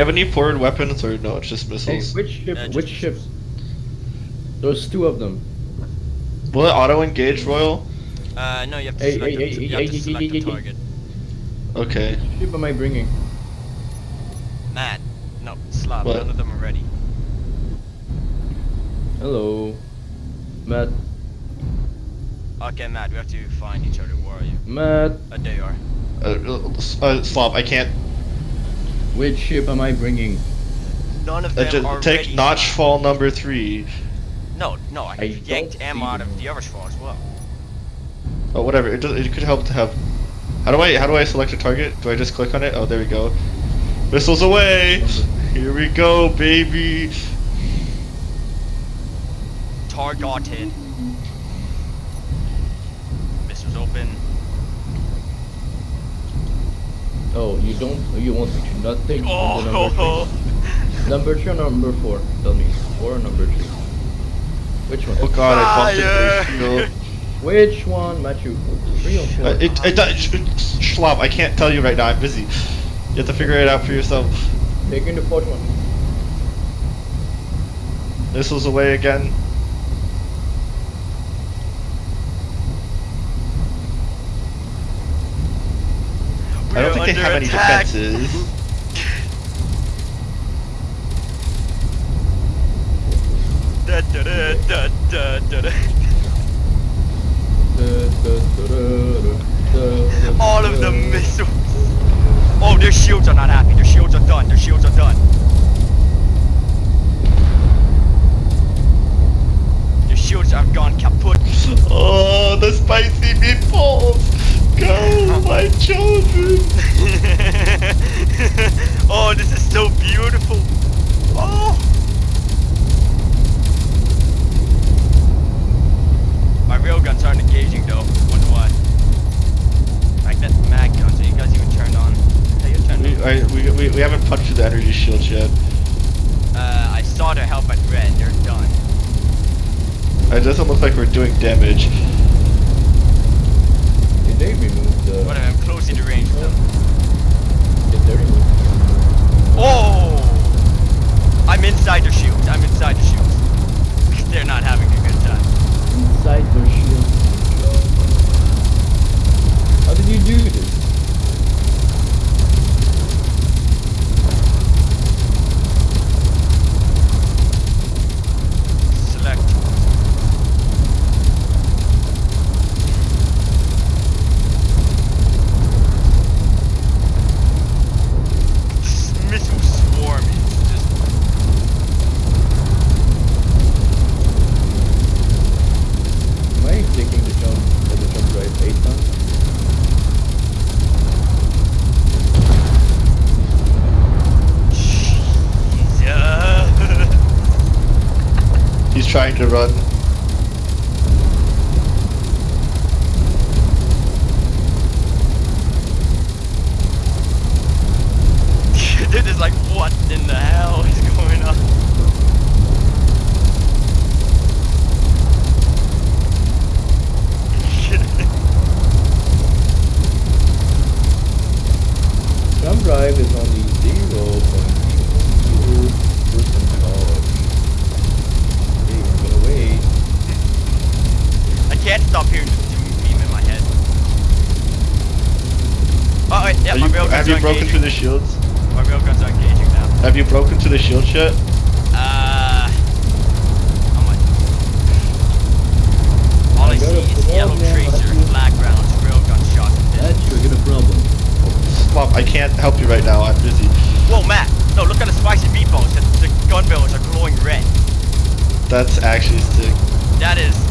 Have any forward weapons or no? It's just Hey, missiles. which ship? Just- which ships? There's two of them. Will it auto engage, Royal? Uh, no, you have to Hey, select, hey, a, you have to select a hey, hey. target. Okay. Which ship am I bringing? Matt, no, Slav, What? none of them are ready. Hello, Matt. Okay, Matt, we have to find each other. Where are you? Matt. Uh, there you are. Uh, uh, Slav, I can't. Which ship am I bringing? None of Uh, them just are take ready. Notchfall number three. No, no, I, I yanked don't M see out of the other fall as well. Oh, whatever. It, does, it could help to have. How do I how do I select a target? Do I just click on it? Oh, there we go. Missiles away. Here we go, baby. Targeted. Missiles open. Oh, you don't. You want me to not take Oh, the number ho. three? Number three or number four? Tell me. Four or number three? Which one? Oh God, I bumped into Fire! Which one, Matthew? Three or four? Uh, it, it, does- Schlop, I can't tell you right now. I'm busy. You have to figure it out for yourself. Taking the fourth one. Missiles away again. I don't think they have under any defenses. Da, da, da, da, da, da, All of the missiles. Oh, their shields are not happy. Their shields are done. Their shields are done. Their shields have gone kaput. Oh, the spicy my children! oh, this is so beautiful. Oh. My railguns aren't engaging though. Wonder why. Magnet mag guns. Are you guys even turned on? Hey, you're turned We. I, we, we, we haven't punctured the energy shields yet. Uh, I saw their help at red. They're done. It doesn't look like we're doing damage. They remove the? Whatever. I'm closing the range them. Did they remove? Oh! I'm inside their shields. I'm inside the shields. They're not having a good time. Inside the shield. How did you do this? Select. Missile swarm is just Am I taking the jump? uh, the jump drive eight times? Jesus. He's trying to run. They're just like, what in the hell is going on? Jump drive is only zero point zero percent charge. Okay, I'm gonna wait. I can't stop hearing the doom beam in my head. Oh, wait, yeah, Are my you, railguns have you broken engaging. through the shields? My railguns are engaging now. Have you broken through the shield yet? Uh, how much? All I I see is yellow problem, tracer, black rounds, railgun shots, and death. That's you get a problem. Slop, I can't help you right now. I'm busy. Whoa, Matt! No, look at the spicy meatballs. The, the gun barrels are glowing red. That's actually sick. That is.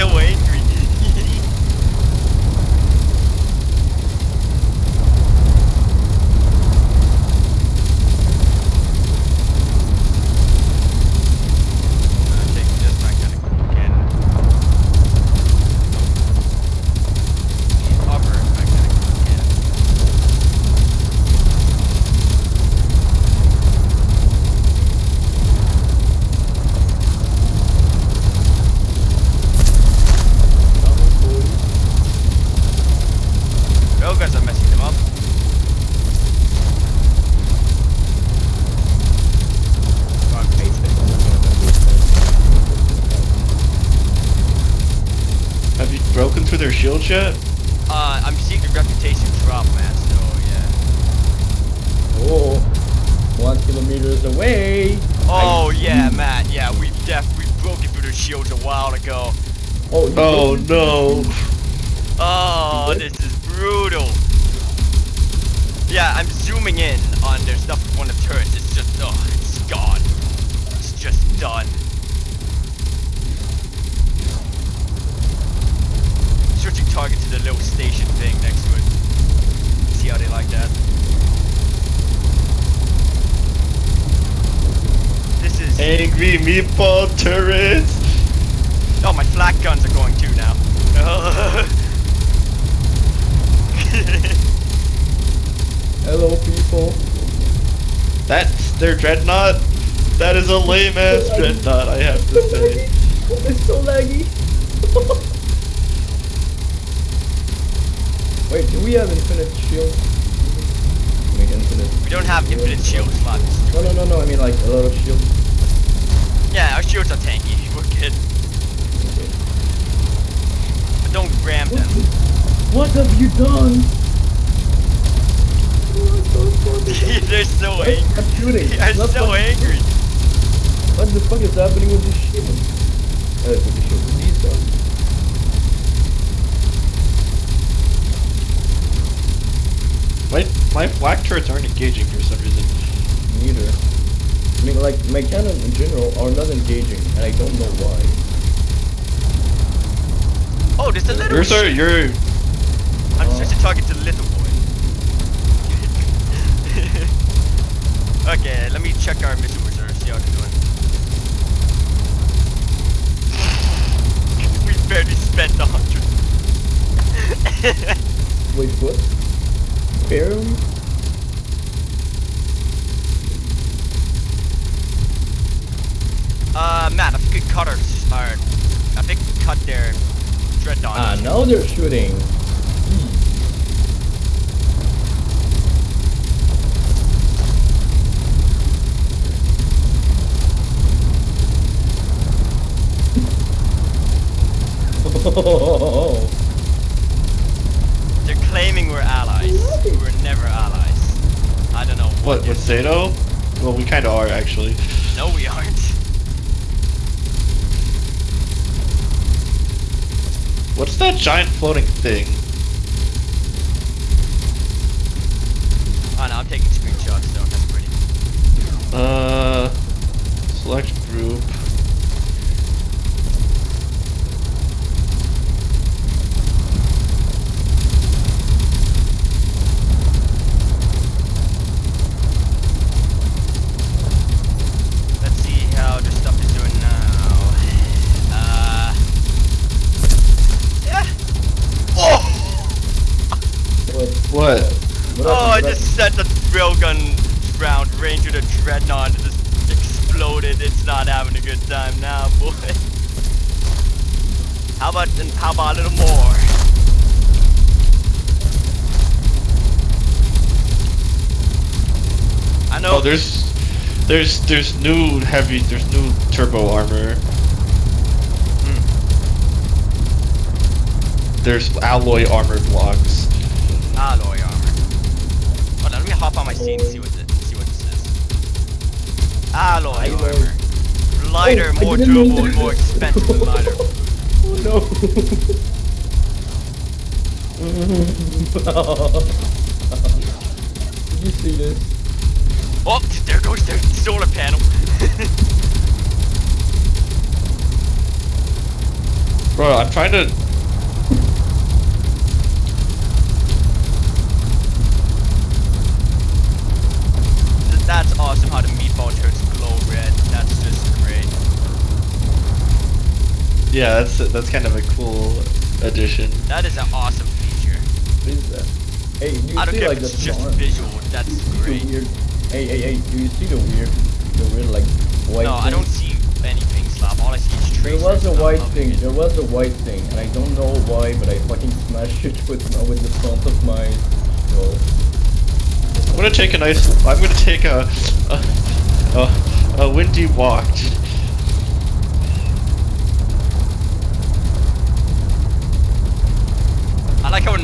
They're so angry. I'm taking this magnetic again. Upper magnetic again. Broken through their shields yet? Uh, I'm seeing the reputation drop, man. So yeah. Oh, one kilometers away. Oh I- yeah, Matt. Yeah, we def we broke it through their shields a while ago. Oh, you Oh no. Oh, this is brutal. Yeah, I'm zooming in on their stuff with one of the turrets. It's just, it's gone. It's just done. Switching target to the little station thing next to it. See how they like that. This is. Meatball turrets. Oh, my flak guns are going too now. Hello, people. That's their dreadnought. That is a lame ass dreadnought, I have to say. It's so laggy. Wait, do we have infinite shield? Make infinite. we don't have infinite shield slots. No, no, no, no. I mean like a lot of shield. Yeah, our shields are tanky. We're good. But don't ram them. What have you done? They're so Stop angry. shooting. They're Stop so angry. What the fuck is happening with this shield? Uh, with the shield, with these guns. My, my flak turrets aren't engaging for some reason. Neither. I mean, like, my cannon in general are not engaging, and I don't know why. Oh, there's a little. Yours are, sh- you're, I'm Oh. to target to the little boy. okay, let me check our missile reserve. See how they're doing. we barely spent a hundred. Wait, what? Barely? uh, Matt, I think we cut our, our I think we cut their dreadnought. Ah, now they're shooting. They're claiming we're allies. We're never allies. I don't know what. what, with Zato? Well, we kinda are, actually. No, we aren't. What's that giant floating thing? Oh no, I'm taking screenshots. So that's pretty. Uh, select group. Exploded. It's not having a good time now, boy. How about how about a little more? I know. Oh, there's, there's, there's new heavy, there's new turbo armor. Hmm. There's alloy armor blocks. alloy armor. Hold on, let me hop on my seat and see what this, Alloy Alloy. armor. Lighter, Oh, more durable, and more expensive than lighter. Oh no. Did you see this? Oh, there goes their solar panel. Bro, I'm trying to. That's awesome how the meatball turrets glow red. That's just great. Yeah, that's that's kind of a cool addition. That is an awesome feature. What is that? Hey, do you I don't see care like if it's just visual. That's great. weird? Hey, hey, hey! Do you see the weird, the weird like white? No, I don't see anything, Slap. All I see is There was a white thing. There was a white thing, and I don't know why, but I fucking smashed it with my, with the front of my skull. I'm gonna take a nice. I'm gonna take a a, a, a windy walk.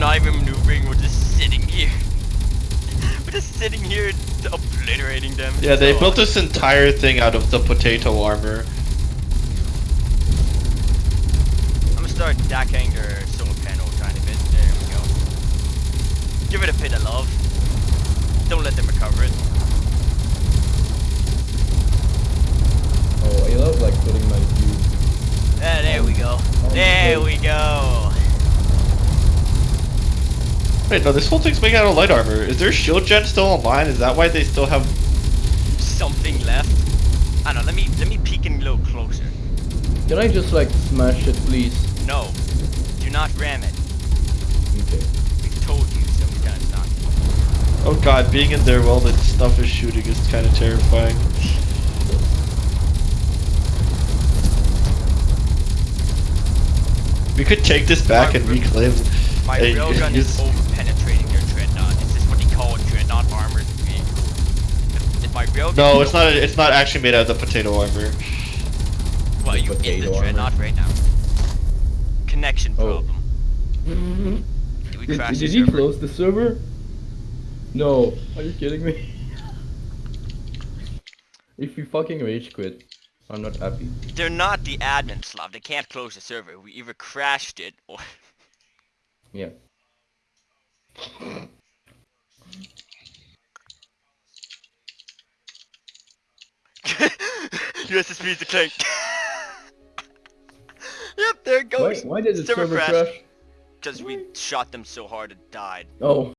Not even maneuvering. We're just sitting here. We're just sitting here obliterating them. Yeah, they So built this entire thing out of the potato armor. I'm gonna start decking their solar panel a tiny bit. There we go. Give it a bit of love. Don't let them recover it. Oh, I love like putting my cube. Ah, there we go. There we go. Wait, no, this whole thing's made out of light armor. Is their shield gen still online? Is that why they still have? Something left. I don't know. Let me let me peek in a little closer. Can I just like smash it, please? No, do not ram it. Okay. We've told you so many times not to. Oh god, being in there while the stuff is shooting is kind of terrifying. We could take this back and reclaim. My Hey, railgun is over penetrating their dreadnought. Is this what they call dreadnought armor to me? If, if my railgun No, it's not. It's not actually made out of the potato armor. Well, The you in potato the armor. right now. Connection Oh. problem. Mm-hmm. Did we Did, crash did the he server? close the server? No. Are you kidding me? if you fucking rage quit, I'm not happy. They're not the admin Slav. They can't close the server. We either crashed it or Yeah. USSP is declaring. yep, there it goes. why did the Server server crash. crash? Because we shot them so hard it died. Oh.